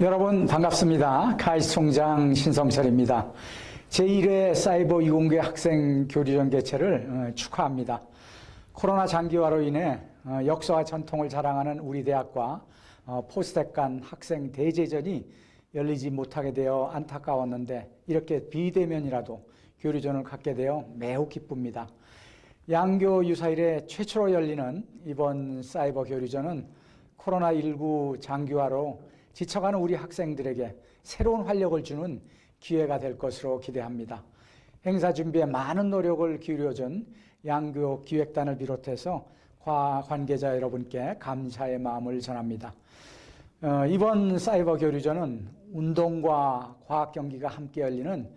여러분 반갑습니다. 카이스 총장 신성철입니다. 제1회 사이버 이공계 학생 교류전 개최를 어, 축하합니다. 코로나 장기화로 인해 어, 역사와 전통을 자랑하는 우리 대학과 어, 포스텍 간 학생 대제전이 열리지 못하게 되어 안타까웠는데 이렇게 비대면이라도 교류전을 갖게 되어 매우 기쁩니다. 양교 유사일에 최초로 열리는 이번 사이버 교류전은 코로나19 장기화로 지쳐가는 우리 학생들에게 새로운 활력을 주는 기회가 될 것으로 기대합니다. 행사 준비에 많은 노력을 기울여준 양교 기획단을 비롯해서 관계자 여러분께 감사의 마음을 전합니다. 어, 이번 사이버 교류전은 운동과 과학 경기가 함께 열리는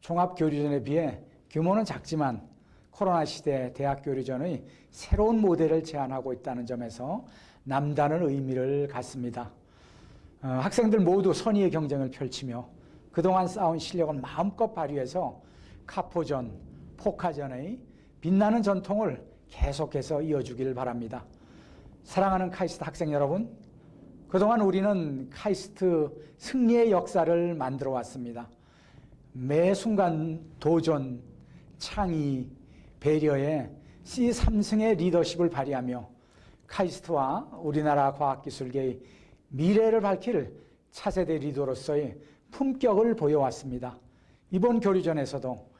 종합 교류전에 비해 규모는 작지만 코로나 시대 대학 교류전의 새로운 모델을 제안하고 있다는 점에서 남다른 의미를 갖습니다. 어, 학생들 모두 선의의 경쟁을 펼치며 그동안 쌓은 실력을 마음껏 발휘해서 카포전, 포카전의 빛나는 전통을 계속해서 이어주길 바랍니다. 사랑하는 카이스트 학생 여러분, 그동안 우리는 카이스트 승리의 역사를 만들어 왔습니다. 매 순간 도전, 창의, 배려에 C3승의 리더십을 발휘하며 카이스트와 우리나라 과학기술계의 미래를 밝힐 차세대 리더로서의 품격을 보여왔습니다. 이번 교류전에서도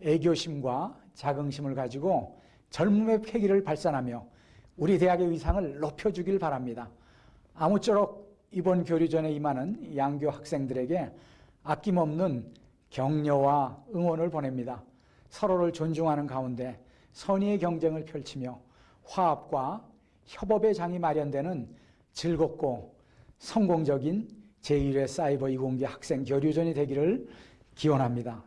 애교심과 자긍심을 가지고 젊음의 패기를 발산하며 우리 대학의 위상을 높여주길 바랍니다. 아무쪼록 이번 교류전에 임하는 양교 학생들에게 아낌없는 격려와 응원을 보냅니다. 서로를 존중하는 가운데 선의의 경쟁을 펼치며 화합과 협업의 장이 마련되는 즐겁고 성공적인 제1회 사이버 이공계 학생 교류전이 되기를 기원합니다.